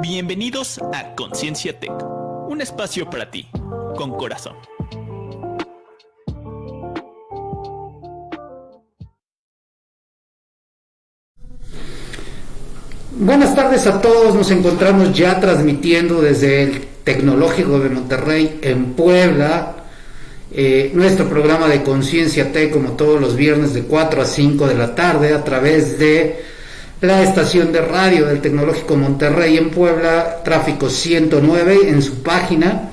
Bienvenidos a Conciencia Tech, un espacio para ti, con corazón. Buenas tardes a todos, nos encontramos ya transmitiendo desde el Tecnológico de Monterrey en Puebla, eh, nuestro programa de Conciencia T como todos los viernes de 4 a 5 de la tarde a través de la estación de radio del Tecnológico Monterrey en Puebla, tráfico 109 en su página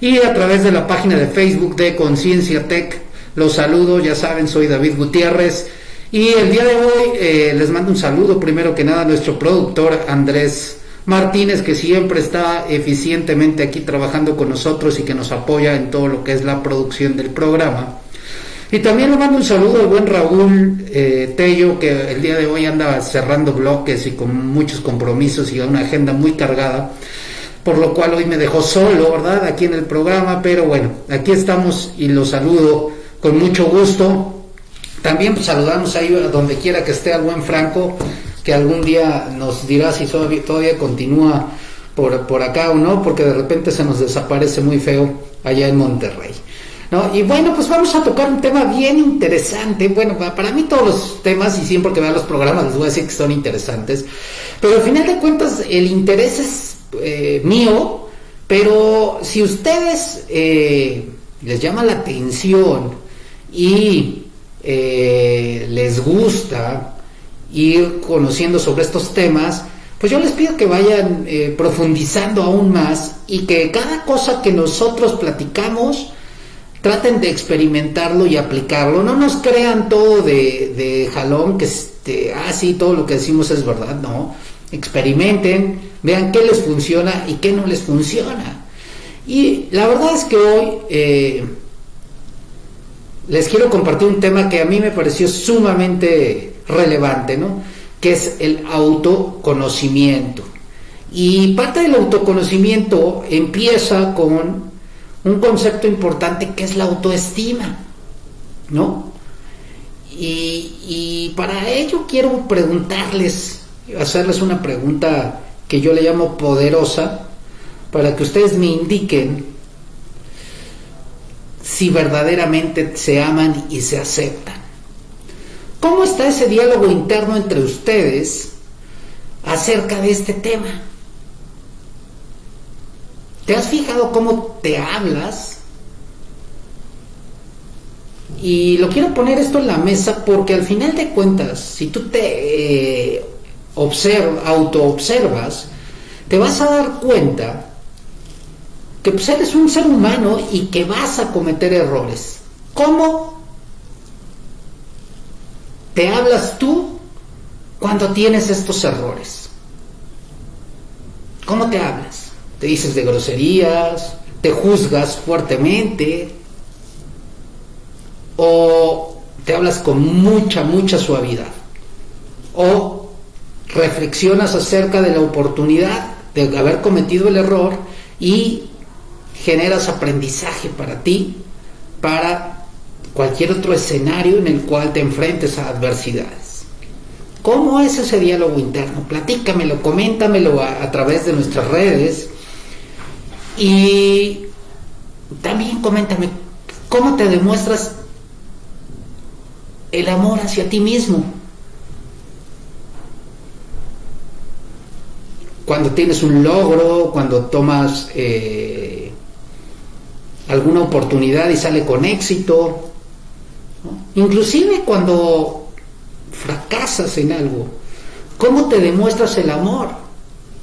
y a través de la página de Facebook de Conciencia Tech. Los saludo, ya saben, soy David Gutiérrez y el día de hoy eh, les mando un saludo primero que nada a nuestro productor Andrés Martínez, que siempre está eficientemente aquí trabajando con nosotros y que nos apoya en todo lo que es la producción del programa. Y también le mando un saludo al buen Raúl eh, Tello, que el día de hoy anda cerrando bloques y con muchos compromisos y una agenda muy cargada, por lo cual hoy me dejó solo, ¿verdad? Aquí en el programa, pero bueno, aquí estamos y lo saludo con mucho gusto. También pues, saludamos ahí a donde quiera que esté al buen Franco, que algún día nos dirá si todavía, continúa por, por acá o no, porque de repente se nos desaparece muy feo allá en Monterrey. Y bueno, pues vamos a tocar un tema bien interesante. Bueno, para mí todos los temas, y siempre que vean los programas les voy a decir que son interesantes, pero al final de cuentas el interés es eh, mío, pero si ustedes eh, les llama la atención y eh, les gusta, ir conociendo sobre estos temas, pues yo les pido que vayan profundizando aún más y que cada cosa que nosotros platicamos traten de experimentarlo y aplicarlo. No nos crean todo de, jalón, que este, ah, sí, todo lo que decimos es verdad, no. Experimenten, vean qué les funciona y qué no les funciona. Y la verdad es que hoy eh, les quiero compartir un tema que a mí me pareció sumamente relevante, ¿no? Que es el autoconocimiento. Y parte del autoconocimiento empieza con un concepto importante que es la autoestima, ¿no? Y, y, para ello quiero preguntarles, hacerles una pregunta que yo le llamo poderosa, para que ustedes me indiquen si verdaderamente se aman y se aceptan. ¿Cómo está ese diálogo interno entre ustedes acerca de este tema? ¿Te has fijado cómo te hablas? Y lo quiero poner esto en la mesa porque al final de cuentas, si tú te eh, auto-observas, te vas a dar cuenta que pues, eres un ser humano y que vas a cometer errores. ¿Cómo te hablas tú cuando tienes estos errores? ¿Cómo te hablas? ¿Te dices de groserías? ¿Te juzgas fuertemente? ¿O te hablas con mucha, mucha suavidad? ¿O reflexionas acerca de la oportunidad de haber cometido el error y generas aprendizaje para ti, para cualquier otro escenario en el cual te enfrentes a adversidades. ¿Cómo es ese diálogo interno? Platícamelo, coméntamelo a, través de nuestras redes y también coméntame cómo te demuestras el amor hacia ti mismo. Cuando tienes un logro, cuando tomas eh, alguna oportunidad y sale con éxito, Inclusive cuando fracasas en algo, ¿cómo te demuestras el amor?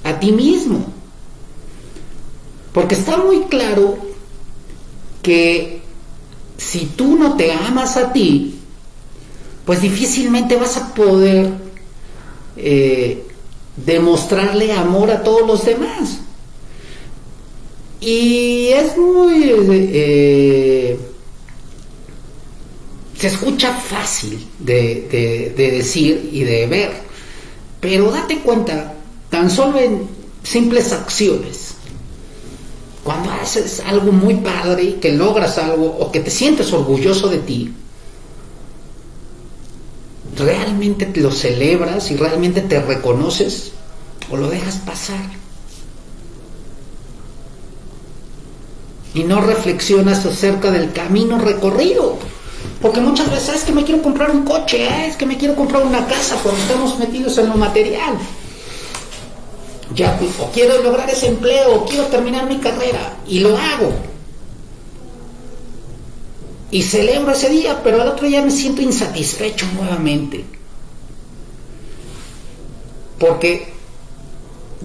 A ti mismo. Porque está muy claro que si tú no te amas a ti, pues difícilmente vas a poder eh, demostrarle amor a todos los demás. Y es muy... Eh, se escucha fácil de, decir y de ver, pero date cuenta, tan solo en simples acciones, cuando haces algo muy padre, que logras algo o que te sientes orgulloso de ti, realmente lo celebras y realmente te reconoces o lo dejas pasar. Y no reflexionas acerca del camino recorrido. Porque muchas veces es que me quiero comprar un coche, ¿eh? es que me quiero comprar una casa cuando estamos metidos en lo material. Ya, o quiero lograr ese empleo, o quiero terminar mi carrera, y lo hago. Y celebro ese día, pero al otro día me siento insatisfecho nuevamente. Porque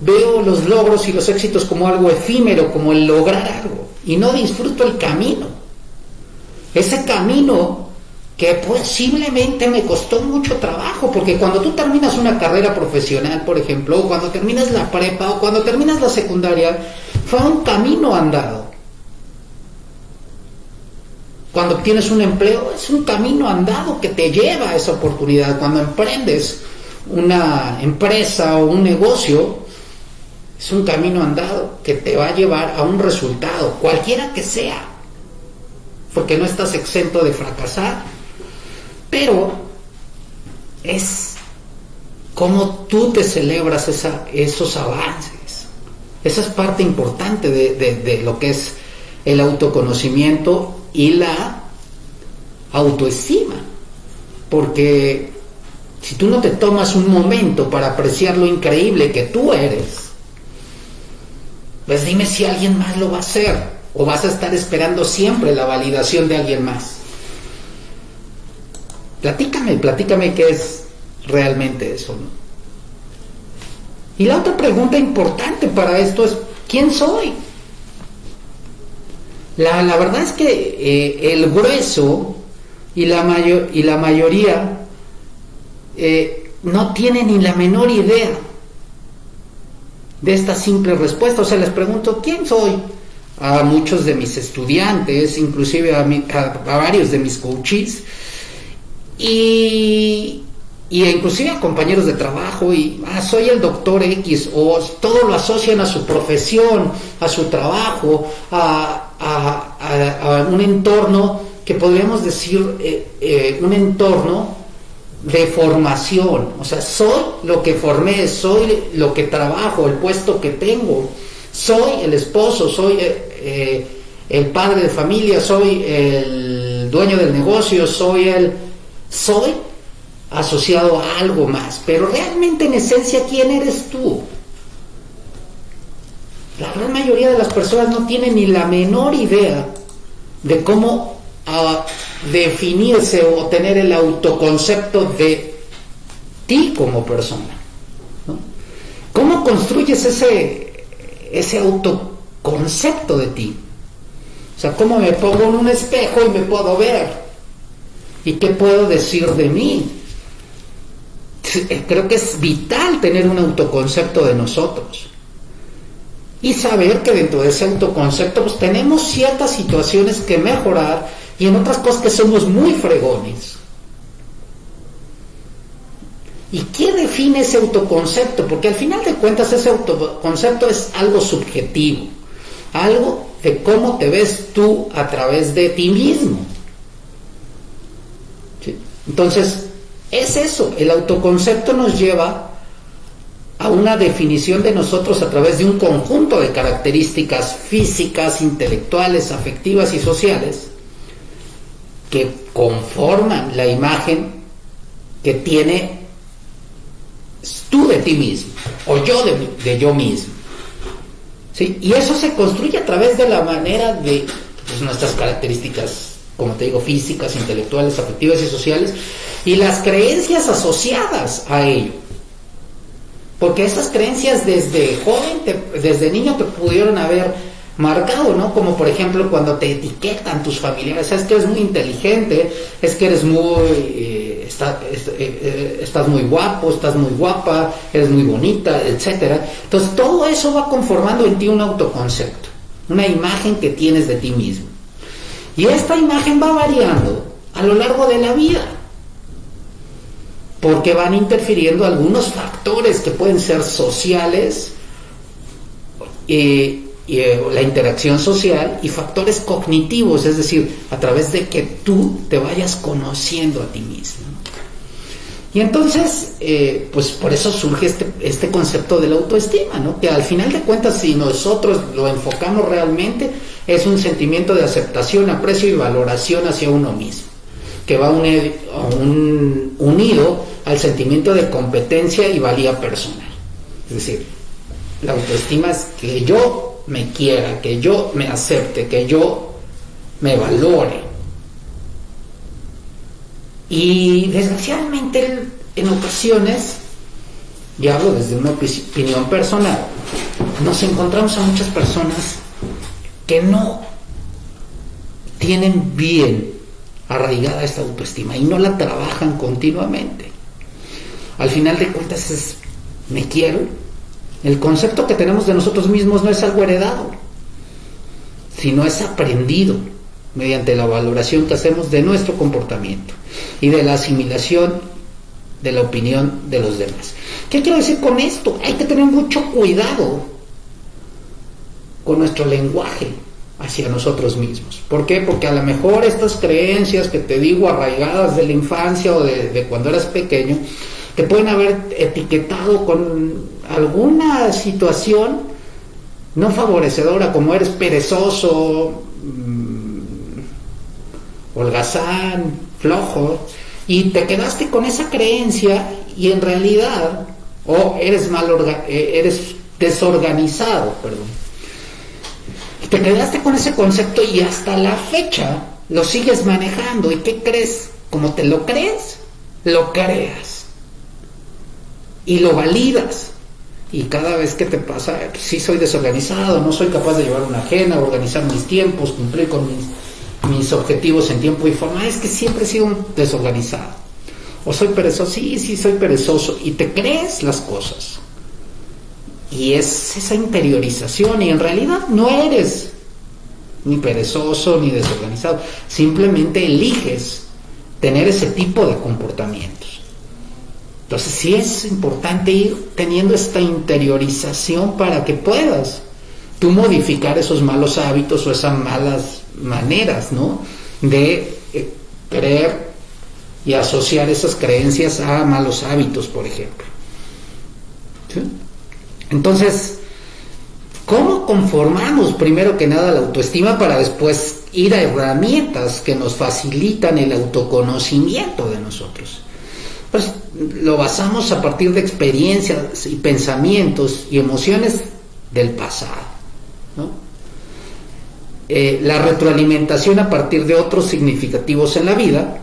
veo los logros y los éxitos como algo efímero, como el lograr algo, y no disfruto el camino. Ese camino que posiblemente me costó mucho trabajo, porque cuando tú terminas una carrera profesional, por ejemplo, o cuando terminas la prepa, o cuando terminas la secundaria, fue un camino andado. Cuando obtienes un empleo, es un camino andado que te lleva a esa oportunidad. Cuando emprendes una empresa o un negocio, es un camino andado que te va a llevar a un resultado, cualquiera que sea, porque no estás exento de fracasar, pero es como tú te celebras esos avances. Esa es parte importante de lo que es el autoconocimiento y la autoestima. Porque si tú no te tomas un momento para apreciar lo increíble que tú eres, pues dime si alguien más lo va a hacer o vas a estar esperando siempre la validación de alguien más. Platícame, platícame qué es realmente eso. Y la otra pregunta importante para esto es, ¿quién soy? La, verdad es que eh, el grueso y la, y la mayoría eh, no tienen ni la menor idea de esta simple respuesta. O sea, les pregunto, ¿quién soy? A muchos de mis estudiantes, inclusive a, a, varios de mis coaches, y, y inclusive a compañeros de trabajo, y ah, soy el doctor X, o todo lo asocian a su profesión, a su trabajo, a, a, un entorno que podríamos decir eh, eh, un entorno de formación, o sea, soy lo que formé, soy lo que trabajo, el puesto que tengo, soy el esposo, soy eh, el padre de familia, soy el dueño del negocio, soy el... soy asociado a algo más, pero realmente en esencia, ¿quién eres tú? La gran mayoría de las personas no tienen ni la menor idea de cómo ah, definirse o tener el autoconcepto de ti como persona. ¿Cómo construyes ese, ese autoconcepto de ti? O sea, ¿cómo me pongo en un espejo y me puedo ver? ¿Y qué puedo decir de mí? Creo que es vital tener un autoconcepto de nosotros y saber que dentro de ese autoconcepto pues tenemos ciertas situaciones que mejorar y en otras cosas que somos muy fregones. ¿Y qué define ese autoconcepto? Porque al final de cuentas ese autoconcepto es algo subjetivo, algo de cómo te ves tú a través de ti mismo. Entonces, es eso, el autoconcepto nos lleva a una definición de nosotros a través de un conjunto de características físicas, intelectuales, afectivas y sociales que conforman la imagen que tiene tú de ti mismo o yo de, yo mismo. ¿Sí? Y eso se construye a través de la manera de pues, nuestras características, como te digo, físicas, intelectuales, afectivas y sociales, y las creencias asociadas a ello. Porque esas creencias desde joven, desde niño te pudieron haber marcado, ¿no? Como por ejemplo cuando te etiquetan tus familiares, es que eres muy inteligente, es que eres muy, eh, eh, eh, estás muy guapo, estás muy guapa, eres muy bonita, etcétera. Entonces todo eso va conformando en ti un autoconcepto, una imagen que tienes de ti mismo. Y esta imagen va variando a lo largo de la vida porque van interfiriendo algunos factores que pueden ser sociales, eh, eh, la interacción social y factores cognitivos, es decir, a través de que tú te vayas conociendo a ti mismo. Y entonces, eh, pues por eso surge este, este concepto de la autoestima, ¿no? Que al final de cuentas, si nosotros lo enfocamos realmente, es un sentimiento de aceptación, aprecio y valoración hacia uno mismo, que va unido al sentimiento de competencia y valía personal. Es decir, la autoestima es que yo me quiera, que yo me acepte, que yo me valore. Y desgraciadamente en ocasiones, y hablo desde una opinión personal, nos encontramos a muchas personas que no tienen bien arraigada esta autoestima y no la trabajan continuamente. Al final de cuentas es, me quiero. El concepto que tenemos de nosotros mismos no es algo heredado, sino es aprendido mediante la valoración que hacemos de nuestro comportamiento y de la asimilación de la opinión de los demás. ¿Qué quiero decir con esto? Hay que tener mucho cuidado con nuestro lenguaje hacia nosotros mismos. ¿Por qué? Porque a lo mejor estas creencias que te digo arraigadas de la infancia o de, cuando eras pequeño, te pueden haber etiquetado con alguna situación no favorecedora, como eres perezoso, holgazán, flojo, y te quedaste con esa creencia y en realidad, o eres mal eh, eres desorganizado, perdón. Te quedaste con ese concepto y hasta la fecha lo sigues manejando. ¿Y qué crees? Como te lo crees, lo creas. Y lo validas. Y cada vez que te pasa, si soy desorganizado, no soy capaz de llevar una agenda, organizar mis tiempos, cumplir con mis mis objetivos en tiempo y forma, es que siempre he sido un desorganizado. O soy perezoso, sí, sí, soy perezoso. Y te crees las cosas. Y es esa interiorización. Y en realidad no eres ni perezoso ni desorganizado. Simplemente eliges tener ese tipo de comportamientos. Entonces sí es importante ir teniendo esta interiorización para que puedas tú modificar esos malos hábitos o esas malas maneras, ¿no? De eh, creer y asociar esas creencias a malos hábitos, por ejemplo. Entonces, ¿cómo conformamos primero que nada la autoestima para después ir a herramientas que nos facilitan el autoconocimiento de nosotros? Pues lo basamos a partir de experiencias y pensamientos y emociones del pasado. Eh, la retroalimentación a partir de otros significativos en la vida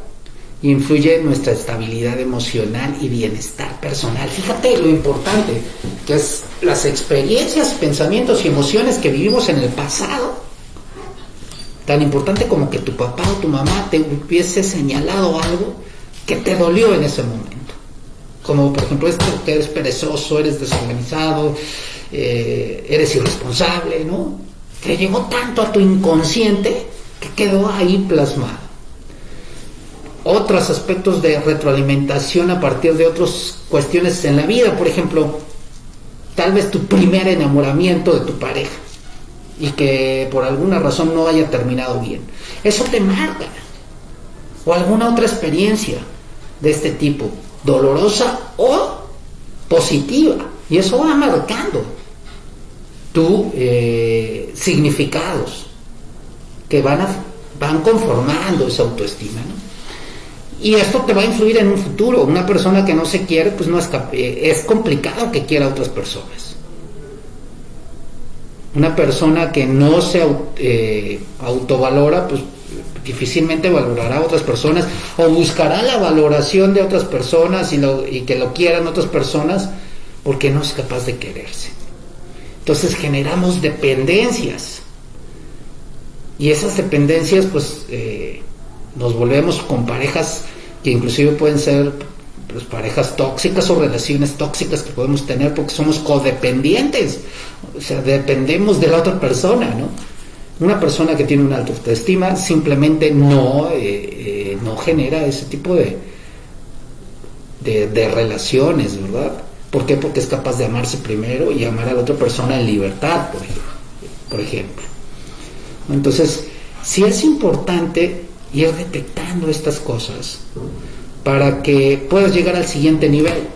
influye en nuestra estabilidad emocional y bienestar personal. Fíjate lo importante que es las experiencias, pensamientos y emociones que vivimos en el pasado. Tan importante como que tu papá o tu mamá te hubiese señalado algo que te dolió en ese momento. Como por ejemplo esto, que eres perezoso, eres desorganizado, eh, eres irresponsable, ¿no? te llegó tanto a tu inconsciente que quedó ahí plasmado. Otros aspectos de retroalimentación a partir de otras cuestiones en la vida, por ejemplo, tal vez tu primer enamoramiento de tu pareja y que por alguna razón no haya terminado bien. Eso te marca. O alguna otra experiencia de este tipo, dolorosa o positiva. Y eso va marcando tu eh, significados que van, a, van conformando esa autoestima. Y esto te va a influir en un futuro. Una persona que no se quiere, pues no es, eh, es complicado que quiera a otras personas. Una persona que no se eh, autovalora, pues difícilmente valorará a otras personas o buscará la valoración de otras personas y, que lo quieran otras personas porque no es capaz de quererse. Entonces generamos dependencias. Y esas dependencias, pues, eh, nos volvemos con parejas que inclusive pueden ser pues, parejas tóxicas o relaciones tóxicas que podemos tener porque somos codependientes. O sea, dependemos de la otra persona, ¿no? Una persona que tiene una alta autoestima simplemente no, eh, eh, no genera ese tipo de, de, relaciones, ¿verdad? ¿Por qué? Porque es capaz de amarse primero y amar a la otra persona en libertad, por ejemplo. Entonces, si es importante ir detectando estas cosas para que puedas llegar al siguiente nivel.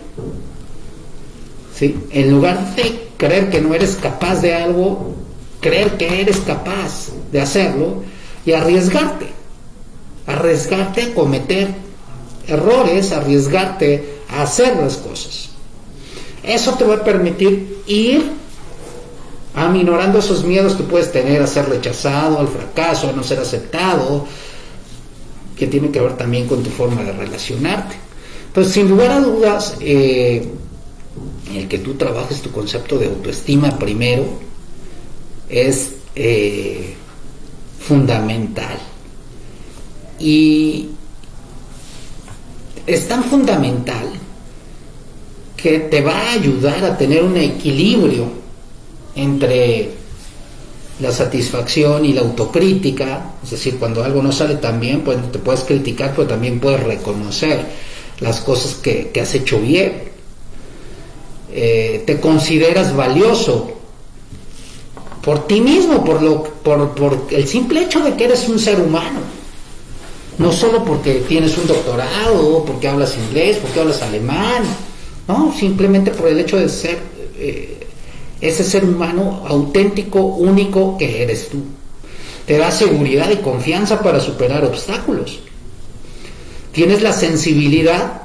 ¿Sí? En lugar de creer que no eres capaz de algo, creer que eres capaz de hacerlo y arriesgarte. Arriesgarte a cometer errores, arriesgarte a hacer las cosas. Eso te va a permitir ir aminorando esos miedos que puedes tener a ser rechazado, al fracaso, a no ser aceptado, que tiene que ver también con tu forma de relacionarte. Entonces, sin lugar a dudas, eh, el que tú trabajes tu concepto de autoestima primero es eh, fundamental. Y es tan fundamental que te va a ayudar a tener un equilibrio entre la satisfacción y la autocrítica, es decir, cuando algo no sale tan bien, pues te puedes criticar, pero también puedes reconocer las cosas que, has hecho bien. Eh, te consideras valioso por ti mismo, por, lo, por, por el simple hecho de que eres un ser humano. No solo porque tienes un doctorado, porque hablas inglés, porque hablas alemán, no, simplemente por el hecho de ser eh, ese ser humano auténtico, único que eres tú. Te da seguridad y confianza para superar obstáculos. Tienes la sensibilidad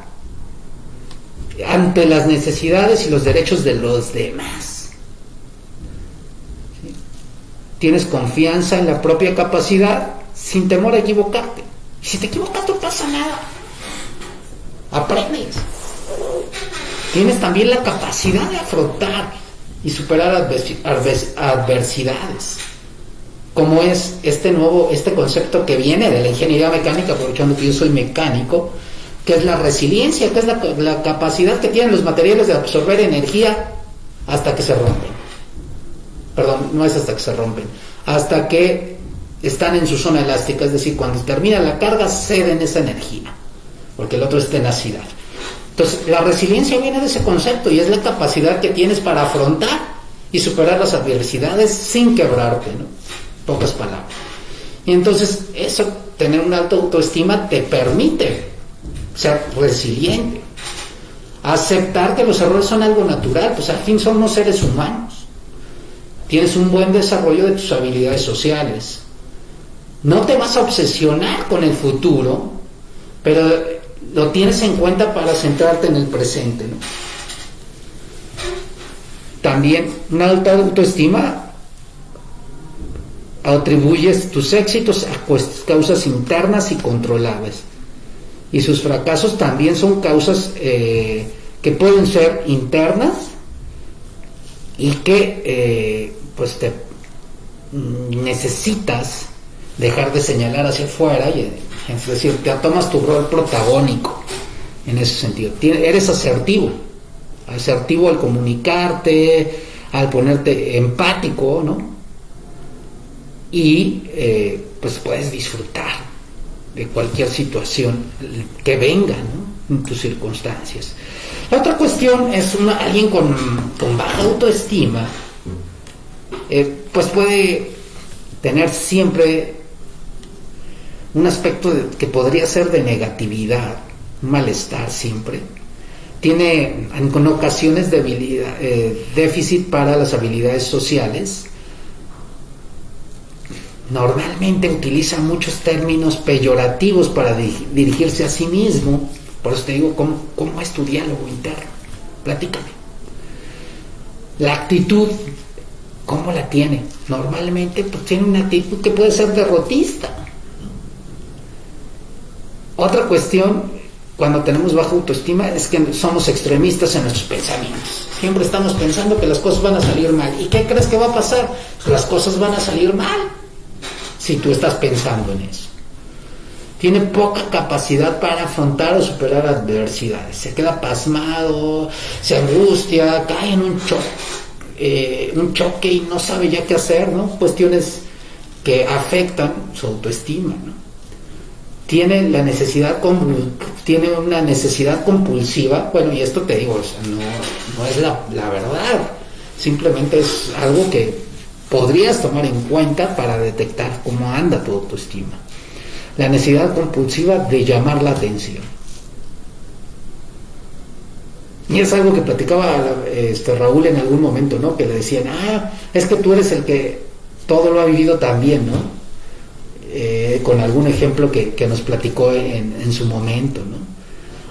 ante las necesidades y los derechos de los demás. Tienes confianza en la propia capacidad sin temor a equivocarte. Y si te equivocas no pasa nada. Aprendes. Tienes también la capacidad de afrontar y superar adversidades. Como es este nuevo, este concepto que viene de la ingeniería mecánica, aprovechando que yo soy mecánico, que es la resiliencia, que es la, la capacidad que tienen los materiales de absorber energía hasta que se rompen. Perdón, no es hasta que se rompen, hasta que están en su zona elástica, es decir, cuando termina la carga ceden esa energía, porque el otro es tenacidad. Entonces, la resiliencia viene de ese concepto y es la capacidad que tienes para afrontar y superar las adversidades sin quebrarte, ¿no? Pocas palabras. Y entonces, eso, tener una alta autoestima te permite ser resiliente, aceptar que los errores son algo natural, pues al fin somos seres humanos. Tienes un buen desarrollo de tus habilidades sociales. No te vas a obsesionar con el futuro, pero lo tienes en cuenta para centrarte en el presente. También una alta autoestima atribuyes tus éxitos a causas internas y controlables. Y sus fracasos también son causas eh, que pueden ser internas y que eh, pues te necesitas dejar de señalar hacia afuera y es decir, te tomas tu rol protagónico en ese sentido. Eres asertivo, asertivo al comunicarte, al ponerte empático, ¿no? Y eh, pues puedes disfrutar de cualquier situación que venga, ¿no? En tus circunstancias. La otra cuestión es alguien con, baja autoestima, eh, pues puede tener siempre un aspecto que podría ser de negatividad, malestar siempre. Tiene en ocasiones eh, déficit para las habilidades sociales. Normalmente utiliza muchos términos peyorativos para dirigirse a sí mismo. Por eso te digo, ¿cómo, cómo es tu diálogo interno? Platícame. La actitud, ¿cómo la tiene? Normalmente pues, tiene una actitud que puede ser derrotista otra cuestión, cuando tenemos baja autoestima, es que somos extremistas en nuestros pensamientos. Siempre estamos pensando que las cosas van a salir mal. ¿Y qué crees que va a pasar? Las cosas van a salir mal si tú estás pensando en eso. Tiene poca capacidad para afrontar o superar adversidades. Se queda pasmado, se angustia, cae en un choque, eh, un choque y no sabe ya qué hacer, ¿no? Cuestiones que afectan su autoestima, ¿no? Tiene la necesidad tiene una necesidad compulsiva, bueno, y esto te digo, no, es la, la, verdad, simplemente es algo que podrías tomar en cuenta para detectar cómo anda tu autoestima. La necesidad compulsiva de llamar la atención. Y es algo que platicaba este, Raúl en algún momento, ¿no? Que le decían, ah, es que tú eres el que todo lo ha vivido también, ¿no? Eh, con algún ejemplo que, nos platicó en, su momento.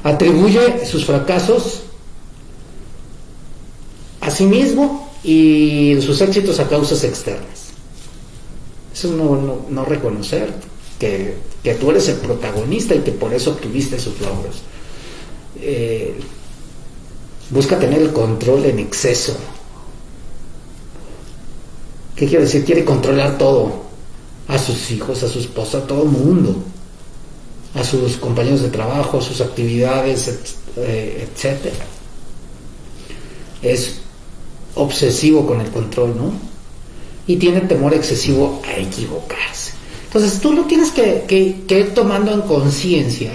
Atribuye sus fracasos a sí mismo y sus éxitos a causas externas. Eso es no, no, reconocer que, tú eres el protagonista y que por eso obtuviste sus logros. Eh, busca tener el control en exceso. ¿Qué quiere decir? Quiere controlar todo. A sus hijos, a su esposa, a todo el mundo. A sus compañeros de trabajo, a sus actividades, eh, etc. Es obsesivo con el control, ¿no? Y tiene temor excesivo a equivocarse. Entonces tú lo tienes que, que ir tomando en conciencia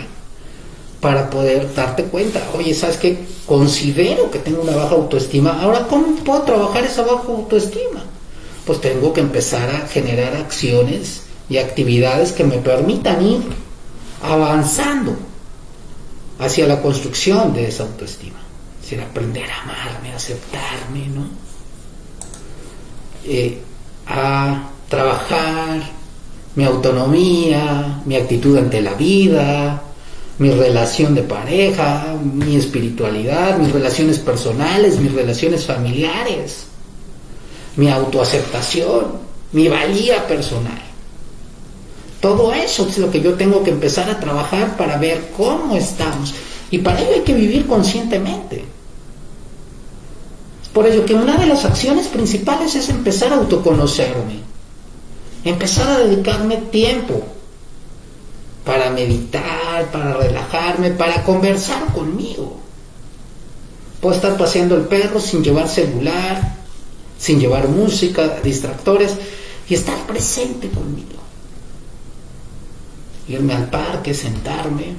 para poder darte cuenta, oye, ¿sabes qué? Considero que tengo una baja autoestima, ahora ¿cómo puedo trabajar esa baja autoestima? Pues tengo que empezar a generar acciones y actividades que me permitan ir avanzando hacia la construcción de esa autoestima. Es decir, aprender a amarme, a aceptarme, ¿no? Eh, a trabajar mi autonomía, mi actitud ante la vida, mi relación de pareja, mi espiritualidad, mis relaciones personales, mis relaciones familiares, mi autoaceptación, mi valía personal. Todo eso es lo que yo tengo que empezar a trabajar para ver cómo estamos. Y para ello hay que vivir conscientemente. Por ello que una de las acciones principales es empezar a autoconocerme. Empezar a dedicarme tiempo para meditar, para relajarme, para conversar conmigo. Puedo estar paseando el perro sin llevar celular, sin llevar música, distractores, y estar presente conmigo. Irme al parque, sentarme,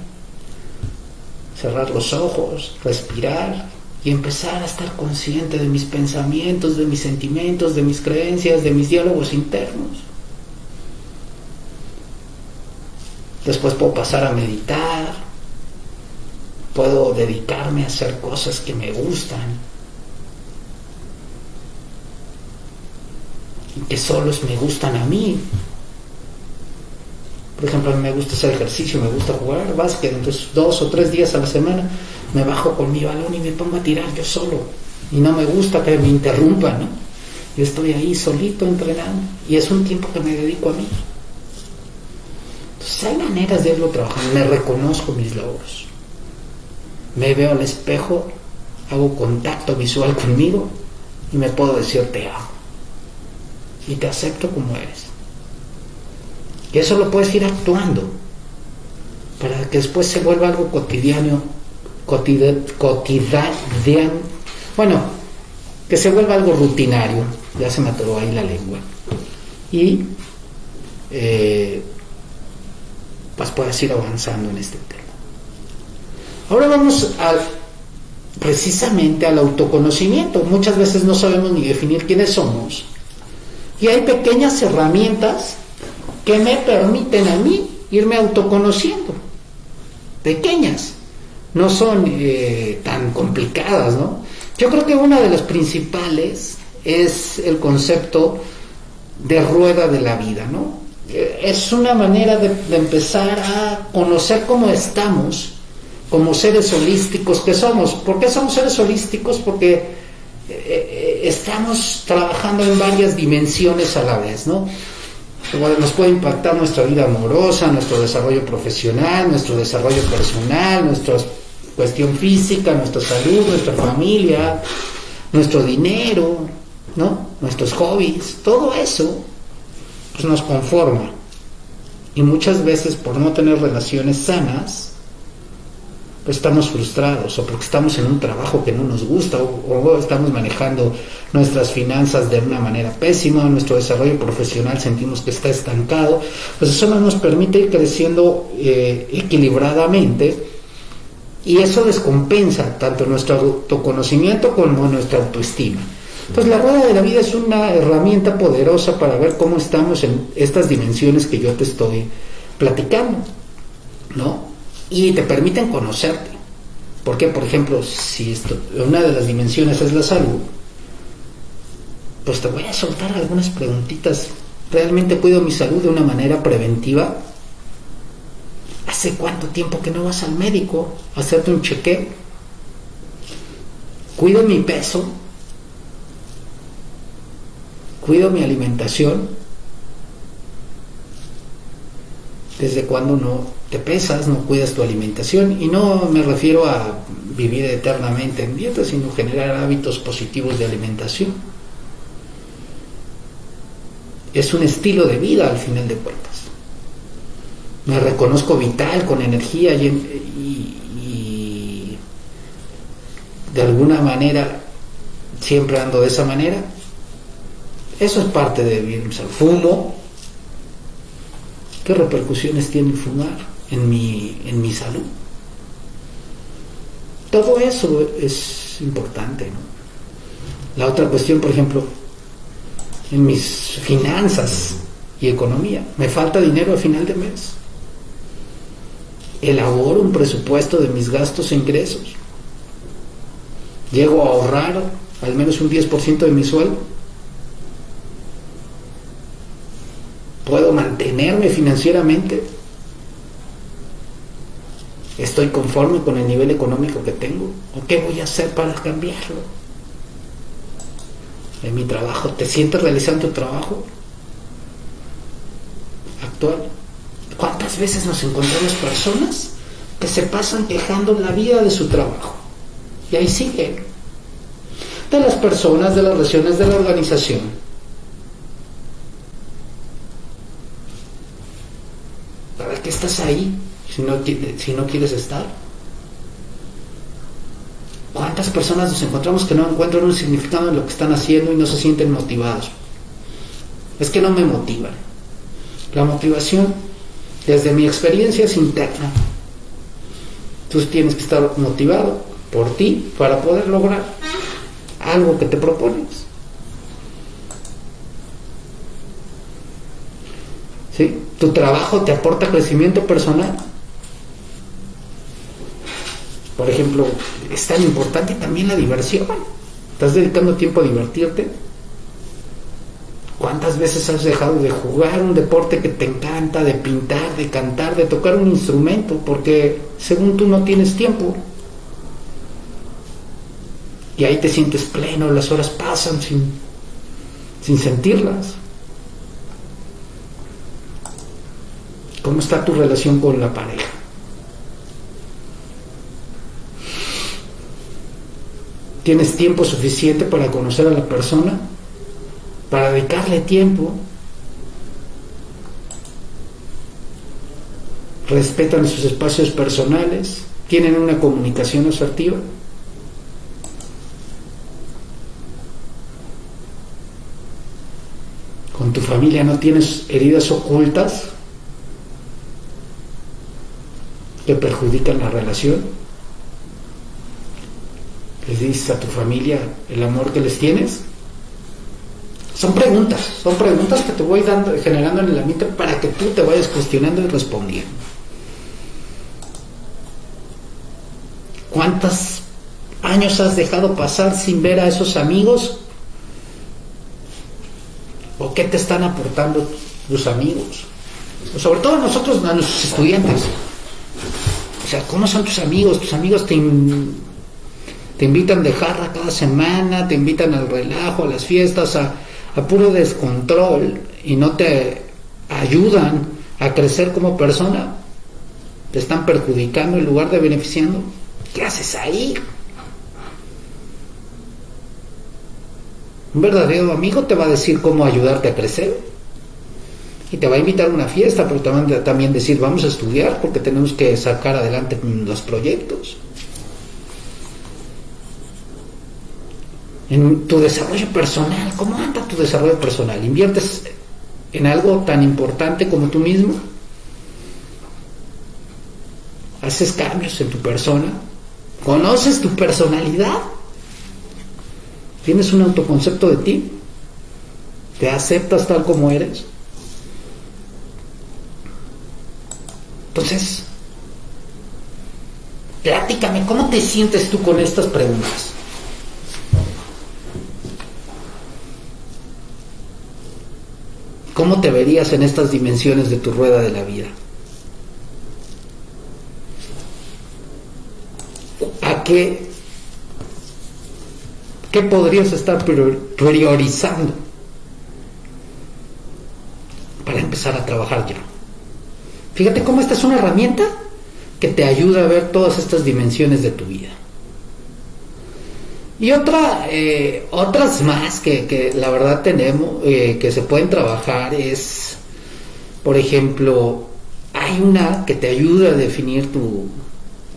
cerrar los ojos, respirar y empezar a estar consciente de mis pensamientos, de mis sentimientos, de mis creencias, de mis diálogos internos. Después puedo pasar a meditar, puedo dedicarme a hacer cosas que me gustan que solos me gustan a mí. Por ejemplo, a mí me gusta hacer ejercicio, me gusta jugar básquet, entonces dos o tres días a la semana me bajo con mi balón y me pongo a tirar yo solo. Y no me gusta que me interrumpan, ¿no? Yo estoy ahí solito entrenando y es un tiempo que me dedico a mí. Entonces hay maneras de irlo trabajando. Me reconozco mis logros. Me veo al espejo, hago contacto visual conmigo y me puedo decir te amo. Y te acepto como eres. Y eso lo puedes ir actuando para que después se vuelva algo cotidiano, cotidiano, bueno, que se vuelva algo rutinario. Ya se me atoró ahí la lengua. Y eh, pues puedas ir avanzando en este tema. Ahora vamos precisamente al autoconocimiento. Muchas veces no sabemos ni definir quiénes somos. Y hay pequeñas herramientas que me permiten a mí irme autoconociendo. Pequeñas. No son eh, tan complicadas, ¿no? Yo creo que una de las principales es el concepto de rueda de la vida, ¿no? es una manera de, empezar a conocer cómo estamos como seres holísticos que somos. ¿Por qué somos seres holísticos? Porque eh, estamos trabajando en varias dimensiones a la vez, ¿no? Nos puede impactar nuestra vida amorosa, nuestro desarrollo profesional, nuestro desarrollo personal, nuestra cuestión física, nuestra salud, nuestra familia, nuestro dinero, ¿no? Nuestros hobbies, todo eso pues, nos conforma. Y muchas veces por no tener relaciones sanas, estamos frustrados o porque estamos en un trabajo que no nos gusta o, estamos manejando nuestras finanzas de una manera pésima, nuestro desarrollo profesional sentimos que está estancado, pues eso no nos permite ir creciendo eh, equilibradamente y eso descompensa tanto nuestro autoconocimiento como nuestra autoestima. Entonces la rueda de la vida es una herramienta poderosa para ver cómo estamos en estas dimensiones que yo te estoy platicando, ¿no? Y te permiten conocerte. Porque, por ejemplo, si esto, una de las dimensiones es la salud, pues te voy a soltar algunas preguntitas. ¿Realmente cuido mi salud de una manera preventiva? ¿Hace cuánto tiempo que no vas al médico a hacerte un chequeo? ¿Cuido mi peso? ¿Cuido mi alimentación? ¿Desde cuando no te pesas, no cuidas tu alimentación? Y no me refiero a vivir eternamente en dieta, sino generar hábitos positivos de alimentación. Es un estilo de vida al final de cuentas me reconozco vital, con energía y, de alguna manera siempre ando de esa manera. Eso es parte de vivir Fumo. ¿Qué repercusiones tiene fumar en mi, en mi salud? Todo eso es importante. La otra cuestión, por ejemplo, en mis finanzas y economía. Me falta dinero a final de mes elaboro un presupuesto de mis gastos e ingresos. Llego a ahorrar al menos un 10% de mi sueldo. Puedo mantenerme financieramente. Estoy conforme con el nivel económico que tengo. ¿O qué voy a hacer para cambiarlo? En mi trabajo, ¿te sientes realizando tu trabajo actual? ¿Cuántas veces nos encontramos personas que se pasan quejando la vida de su trabajo? Y ahí siguen. De las personas, de las relaciones, de la organización. ¿Para qué estás ahí si no, si no quieres estar? ¿Cuántas personas nos encontramos que no encuentran un significado en lo que están haciendo y no se sienten motivados? Es que no me motivan. La motivación desde mi experiencia es interna. Tú tienes que estar motivado por ti para poder lograr algo que te propones. ¿Sí? Tu trabajo te aporta crecimiento personal. Por ejemplo, es tan importante también la diversión. ¿Estás dedicando tiempo a divertirte? ¿Cuántas veces has dejado de jugar un deporte que te encanta, de pintar, de cantar, de tocar un instrumento, porque según tú no tienes tiempo? Y ahí te sientes pleno, las horas pasan sin, sin sentirlas. ¿Cómo está tu relación con la pareja? ¿Tienes tiempo suficiente para conocer a la persona? para dedicarle tiempo, respetan sus espacios personales, tienen una comunicación asertiva. Con tu familia no tienes heridas ocultas que perjudican la relación. Les dices a tu familia el amor que les tienes. Son preguntas, son preguntas que te voy dando, generando en el ambiente para que tú te vayas cuestionando y respondiendo. ¿Cuántos años has dejado pasar sin ver a esos amigos? ¿O qué te están aportando tus amigos? Sobre todo nosotros, a nuestros estudiantes. O sea, ¿cómo son tus amigos? Tus amigos te, te invitan de jarra cada semana, te invitan al relajo, a las fiestas, a, a puro descontrol y no te ayudan a crecer como persona, te están perjudicando en lugar de beneficiando. ¿Qué haces ahí? Un verdadero amigo te va a decir cómo ayudarte a crecer. Y te va a invitar a una fiesta, pero también, también decir, vamos a estudiar porque tenemos que sacar adelante los proyectos. En tu desarrollo personal. ¿Cómo anda tu desarrollo personal? ¿Inviertes en algo tan importante como tú mismo? ¿Haces cambios en tu persona? ¿Conoces tu personalidad? ¿Tienes un autoconcepto de ti? ¿Te aceptas tal como eres? Entonces, platícame, ¿cómo te sientes tú con estas preguntas? ¿Cómo te verías en estas dimensiones de tu rueda de la vida? ¿A qué, qué podrías estar priorizando para empezar a trabajar ya? Fíjate cómo esta es una herramienta que te ayuda a ver todas estas dimensiones de tu vida. Y otra, eh, otras más que, la verdad tenemos, eh, que se pueden trabajar es, por ejemplo, hay una que te ayuda a definir tu,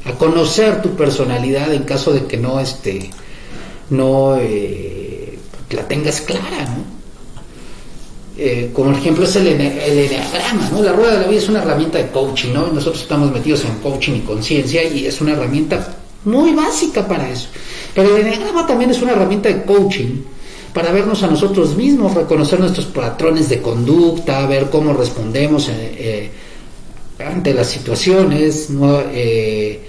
a conocer tu personalidad en caso de que no, este, no eh, la tengas clara, ¿no? como ejemplo es el, el enneagrama, ¿no? La rueda de la vida es una herramienta de coaching, ¿no? Nosotros estamos metidos en coaching y conciencia y es una herramienta muy básica para eso. Pero el Enneagrama también es una herramienta de coaching para vernos a nosotros mismos, reconocer nuestros patrones de conducta, ver cómo respondemos eh, eh, ante las situaciones. Eh,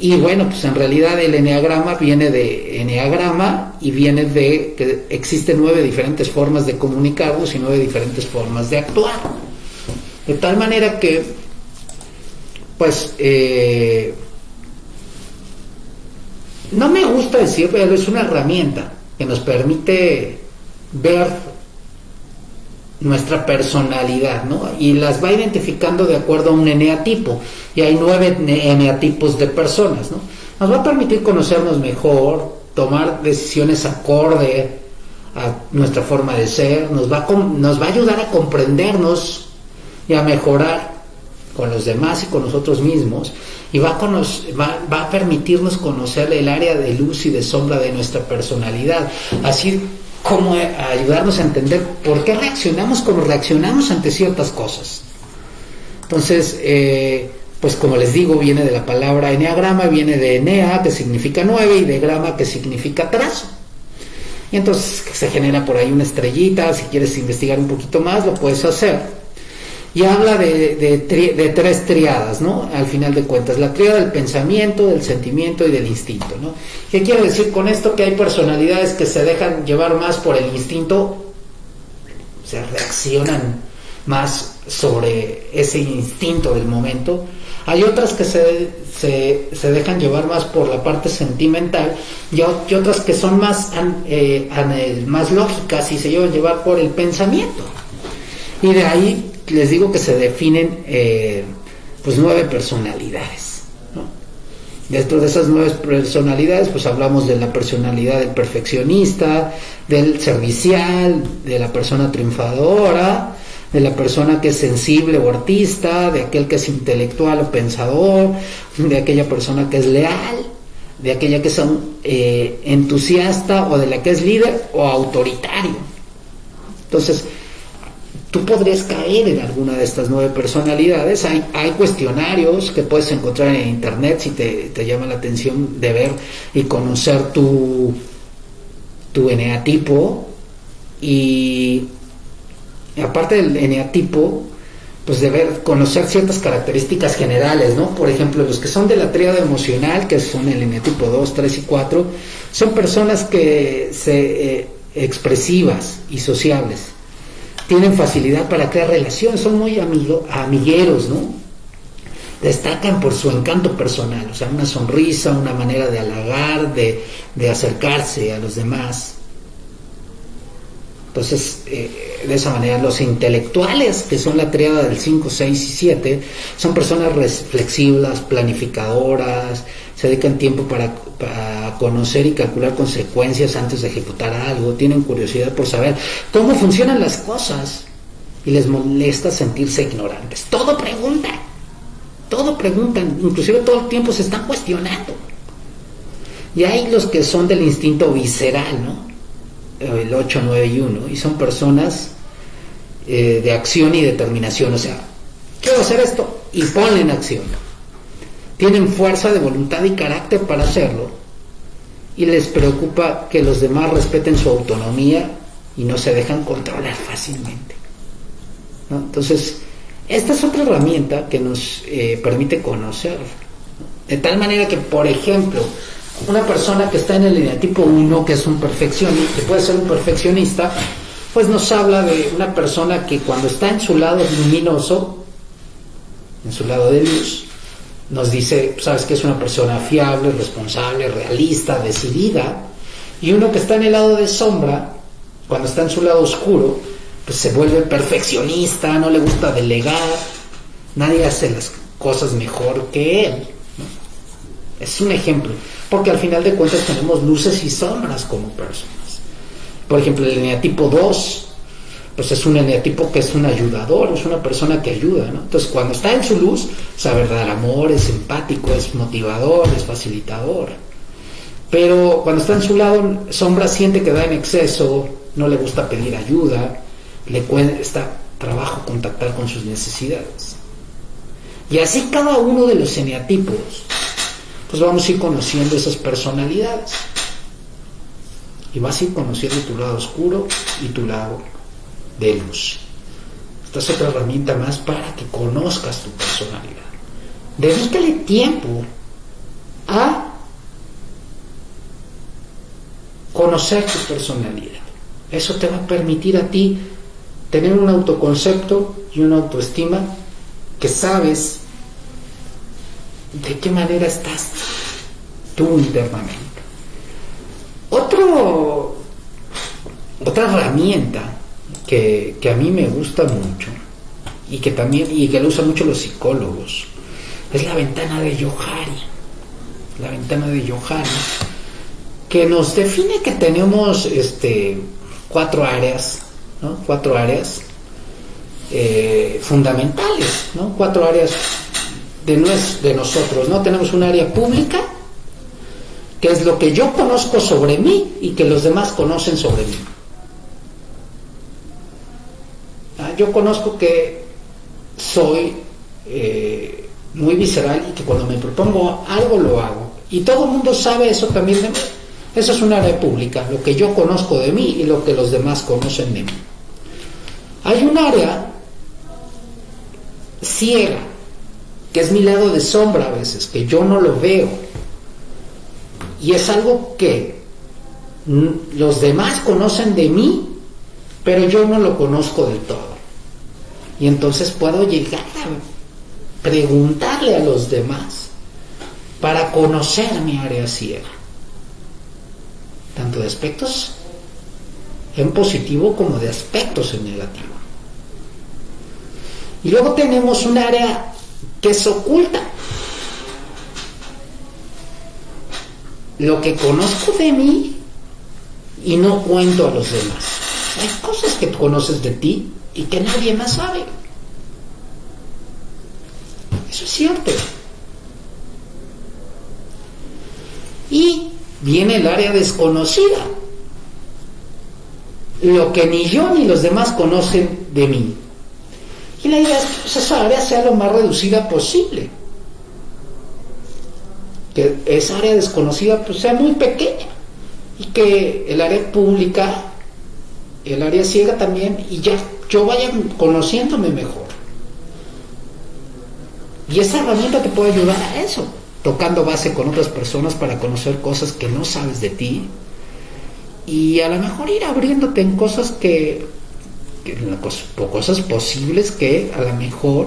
y bueno, pues en realidad el Enneagrama viene de Enneagrama y viene de que existen nueve diferentes formas de comunicarnos y nueve diferentes formas de actuar. De tal manera que, pues, no me gusta decir, pero es una herramienta que nos permite ver nuestra personalidad, ¿no? Y las va identificando de acuerdo a un eneatipo. Y hay nueve eneatipos de personas, ¿no? Nos va a permitir conocernos mejor, tomar decisiones acorde a nuestra forma de ser, nos va a, nos va a ayudar a comprendernos y a mejorar con los demás y con nosotros mismos y va a, va, a permitirnos conocer el área de luz y de sombra de nuestra personalidad, así como ayudarnos a entender por qué reaccionamos como reaccionamos ante ciertas cosas. Entonces, eh, pues como les digo, viene de la palabra eneagrama, viene de enea, que significa nueve, y de grama, que significa trazo. Y entonces se genera por ahí una estrellita, si quieres investigar un poquito más, lo puedes hacer y habla de, de, tres triadas, ¿no? Al final de cuentas, la triada del pensamiento, del sentimiento y del instinto, ¿no? ¿Qué quiero decir con esto? Que hay personalidades que se dejan llevar más por el instinto, se reaccionan más sobre ese instinto del momento. Hay otras que se, se, dejan llevar más por la parte sentimental y, otras que son más, eh, más lógicas y se llevan llevar por el pensamiento. Y de ahí les digo que se definen eh, pues nueve personalidades. Dentro de esas nueve personalidades, pues hablamos de la personalidad del perfeccionista, del servicial, de la persona triunfadora, de la persona que es sensible o artista, de aquel que es intelectual o pensador, de aquella persona que es leal, de aquella que es eh, entusiasta o de la que es líder o autoritario. Entonces, tú podrías caer en alguna de estas nueve personalidades. Hay, cuestionarios que puedes encontrar en internet si te, llama la atención de ver y conocer tu, tu eneatipo. Y aparte del eneatipo, pues de ver, conocer ciertas características generales, ¿no? Por ejemplo, los que son de la tríada emocional, que son el eneatipo 2, 3 y 4, son personas que se eh, expresivas y sociables tienen facilidad para crear relaciones, son muy amigo, amigueros, ¿no? Destacan por su encanto personal, o sea, una sonrisa, una manera de halagar, de, de acercarse a los demás. Entonces, eh, de esa manera, los intelectuales, que son la triada del 5, 6 y 7, son personas flexibles, planificadoras, se dedican tiempo para, conocer y calcular consecuencias antes de ejecutar algo, tienen curiosidad por saber cómo funcionan las cosas y les molesta sentirse ignorantes. Todo preguntan, todo preguntan, inclusive todo el tiempo se están cuestionando. Y hay los que son del instinto visceral, ¿no? El 8, 9 y 1, y son personas eh, de acción y determinación, o sea, quiero hacer esto y ponle en acción tienen fuerza de voluntad y carácter para hacerlo y les preocupa que los demás respeten su autonomía y no se dejan controlar fácilmente. Entonces, esta es otra herramienta que nos eh, permite conocer De tal manera que, por ejemplo, una persona que está en el eneatipo 1, que es un perfeccionista, que puede ser un perfeccionista, pues nos habla de una persona que cuando está en su lado luminoso, en su lado de luz, nos dice, sabes que es una persona fiable, responsable, realista, decidida, y uno que está en el lado de sombra, cuando está en su lado oscuro, pues se vuelve perfeccionista, no le gusta delegar, nadie hace las cosas mejor que él. Es un ejemplo, porque al final de cuentas tenemos luces y sombras como personas. Por ejemplo, el eneatipo 2, pues es un eneatipo que es un ayudador, es una persona que ayuda, ¿no? Entonces, cuando está en su luz, sabe dar amor, es empático, es motivador, es facilitador. Pero cuando está en su lado, sombra siente que da en exceso, no le gusta pedir ayuda, le cuesta trabajo contactar con sus necesidades. Y así cada uno de los eneatipos pues vamos a ir conociendo esas personalidades. Y vas a ir conociendo tu lado oscuro y tu lado de luz. Esta es otra herramienta más para que conozcas tu personalidad. Dedícale tiempo a conocer tu personalidad. Eso te va a permitir a ti tener un autoconcepto y una autoestima que sabes de qué manera estás tú internamente. Otro, otra herramienta que, a mí me gusta mucho y que también y que lo usan mucho los psicólogos es la ventana de Yohari. La ventana de Yohari que nos define que tenemos este, cuatro áreas, ¿no? cuatro áreas eh, fundamentales, ¿no? cuatro áreas de, de nosotros, ¿no? Tenemos un área pública, que es lo que yo conozco sobre mí y que los demás conocen sobre mí. Ah, yo conozco que soy eh, muy visceral y que cuando me propongo algo lo hago. Y todo el mundo sabe eso también. Eso es un área pública, lo que yo conozco de mí y lo que los demás conocen de mí. Hay un área ciega, que es mi lado de sombra a veces, que yo no lo veo. Y es algo que los demás conocen de mí, pero yo no lo conozco del todo. Y entonces puedo llegar a preguntarle a los demás para conocer mi área ciega, tanto de aspectos en positivo como de aspectos en negativo. Y luego tenemos un área que se oculta. Lo que conozco de mí y no cuento a los demás. Hay cosas que conoces de ti y que nadie más sabe. Eso es cierto. Y viene el área desconocida. Lo que ni yo ni los demás conocen de mí. Y la idea es que esa área sea lo más reducida posible. Que esa área desconocida pues, sea muy pequeña. Y que el área pública, el área ciega también, y ya yo vaya conociéndome mejor. Y esa herramienta te puede ayudar a eso, tocando base con otras personas para conocer cosas que no sabes de ti. Y a lo mejor ir abriéndote en cosas que cosas posibles que a lo mejor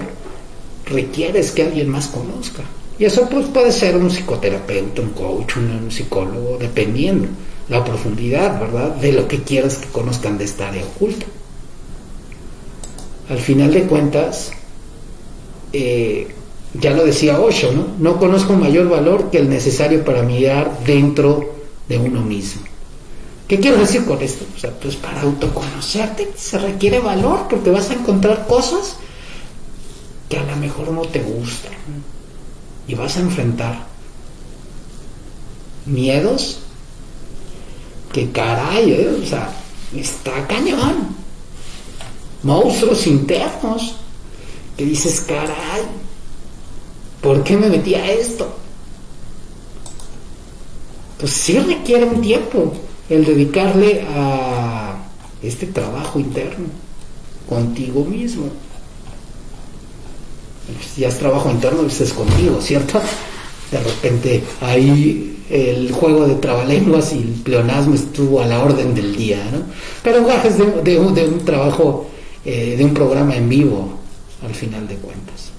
requieres que alguien más conozca. Y eso pues puede ser un psicoterapeuta, un coach, un, psicólogo, dependiendo la profundidad, ¿verdad?, de lo que quieras que conozcan de esta área oculta. Al final de cuentas, eh, ya lo decía Osho, ¿no? No conozco mayor valor que el necesario para mirar dentro de uno mismo. ¿Qué quiero decir con esto? O sea, pues para autoconocerte se requiere valor porque vas a encontrar cosas que a lo mejor no te gustan y vas a enfrentar miedos que caray, ¿eh? o sea, está cañón. Monstruos internos que dices, caray, ¿por qué me metí a esto? Pues sí requiere un tiempo el dedicarle a este trabajo interno contigo mismo. Si ya es trabajo interno, pues es contigo, ¿cierto? de repente ahí el juego de trabalenguas y el pleonasmo estuvo a la orden del día, ¿no? Pero gajes de, de, de un trabajo, eh, de un programa en vivo, al final de cuentas.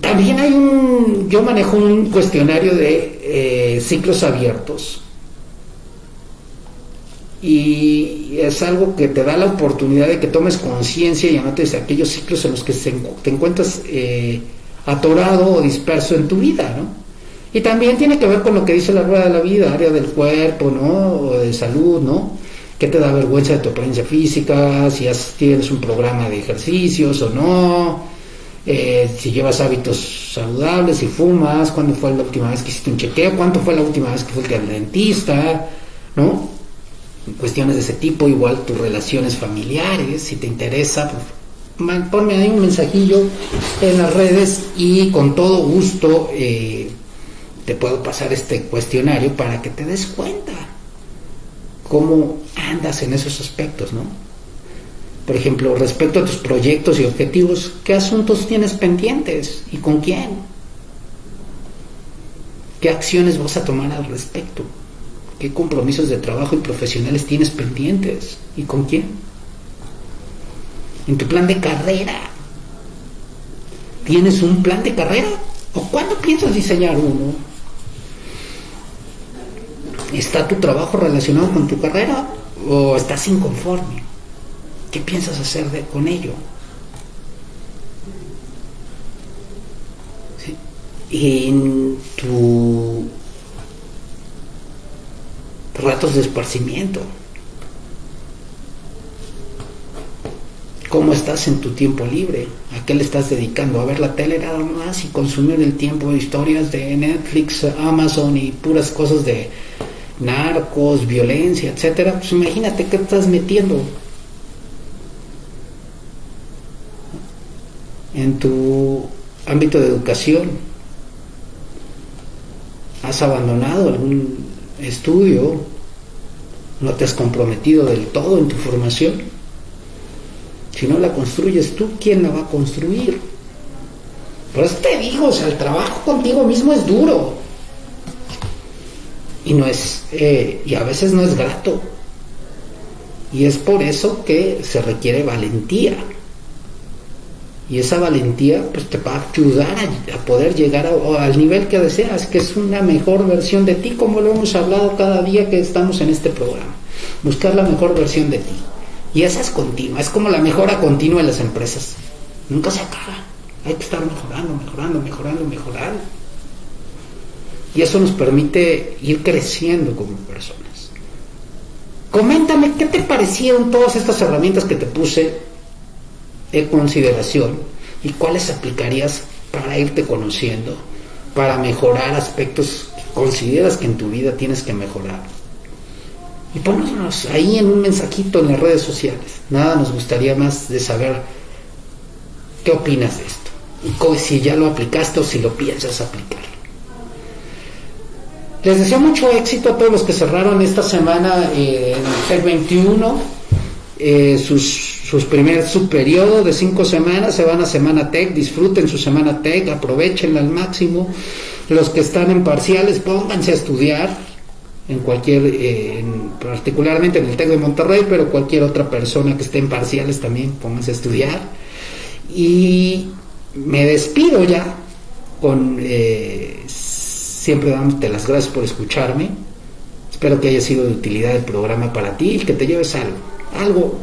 También hay un, yo manejo un cuestionario de eh, ciclos abiertos y es algo que te da la oportunidad de que tomes conciencia y anotes aquellos ciclos en los que te encuentras eh, atorado o disperso en tu vida, ¿no? Y también tiene que ver con lo que dice la rueda de la vida, área del cuerpo, ¿no? O de salud, ¿no? ¿Qué te da vergüenza de tu apariencia física? Si tienes un programa de ejercicios o no, eh, si llevas hábitos saludables, si fumas, cuándo fue la última vez que hiciste un chequeo, cuánto fue la última vez que fuiste al dentista, ¿no? Cuestiones de ese tipo, igual tus relaciones familiares, si te interesa, pues, ponme ahí un mensajillo en las redes y con todo gusto eh, te puedo pasar este cuestionario para que te des cuenta cómo andas en esos aspectos, ¿no? Por ejemplo, respecto a tus proyectos y objetivos, ¿qué asuntos tienes pendientes y con quién? ¿Qué acciones vas a tomar al respecto? ¿Qué compromisos de trabajo y profesionales tienes pendientes y con quién? en tu plan de carrera. ¿Tienes un plan de carrera? ¿O cuándo piensas diseñar uno? ¿Está tu trabajo relacionado con tu carrera o estás inconforme? ¿Qué piensas hacer con ello? En tu ratos de esparcimiento, ¿Cómo estás en tu tiempo libre? ¿A qué le estás dedicando? ¿A ver la tele nada más y consumir el tiempo de historias de Netflix, Amazon y puras cosas de narcos, violencia, etcétera? Pues imagínate qué estás metiendo en tu ámbito de educación. ¿Has abandonado algún estudio? ¿No te has comprometido del todo en tu formación? Si no la construyes tú, ¿quién la va a construir? Por eso te digo, o sea, el trabajo contigo mismo es duro. Y no es, eh, y a veces no es grato. Y es por eso que se requiere valentía. Y esa valentía pues te va a ayudar a, poder llegar al nivel que deseas, que es una mejor versión de ti, como lo hemos hablado cada día que estamos en este programa. Buscar la mejor versión de ti. Y esa es continua, es como la mejora continua en las empresas. Nunca se acaba. Hay que estar mejorando, mejorando, mejorando, mejorando. Y eso nos permite ir creciendo como personas. Coméntame qué te parecieron todas estas herramientas que te puse de consideración y cuáles aplicarías para irte conociendo, para mejorar aspectos que consideras que en tu vida tienes que mejorar y ponnos ahí en un mensajito en las redes sociales. Nada nos gustaría más de saber qué opinas de esto. Y si ya lo aplicaste o si lo piensas aplicar. Les deseo mucho éxito a todos los que cerraron esta semana en el TEC 21. Eh, sus, sus primer su periodo de cinco semanas se van a Semana Tech, disfruten su Semana Tech, aprovechenla al máximo. Los que están en parciales, pónganse a estudiar, en cualquier, eh, particularmente en el TEC de Monterrey, pero cualquier otra persona que esté en parciales también pónganse a estudiar. Y me despido ya con eh, siempre dándote las gracias por escucharme. Espero que haya sido de utilidad el programa para ti y que te lleves algo, algo,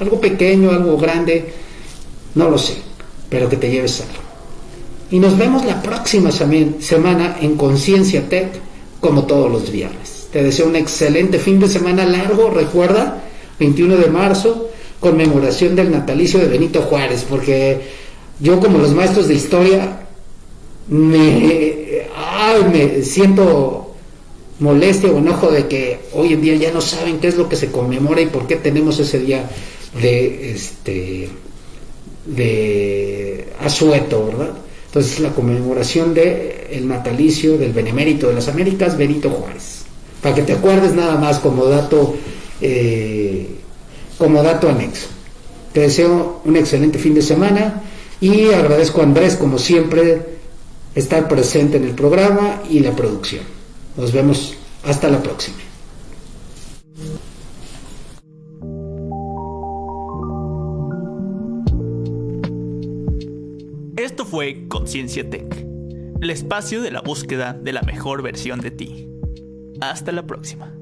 algo pequeño, algo grande, no lo sé, pero que te lleves algo. Y nos vemos la próxima semana en Conciencia Tech, como todos los viernes. Te deseo un excelente fin de semana largo, recuerda, 21 de marzo, conmemoración del natalicio de Benito Juárez, porque yo como los maestros de historia me, me siento molestia o enojo de que hoy en día ya no saben qué es lo que se conmemora y por qué tenemos ese día de este de asueto, ¿verdad? Entonces la conmemoración de el natalicio del benemérito de las Américas, Benito Juárez para que te acuerdes nada más como dato, eh, como dato anexo. Te deseo un excelente fin de semana Y agradezco a Andrés, como siempre, estar presente en el programa y la producción. Nos vemos hasta la próxima. Fue Conciencia Tech, el espacio de la búsqueda de la mejor versión de ti. Hasta la próxima.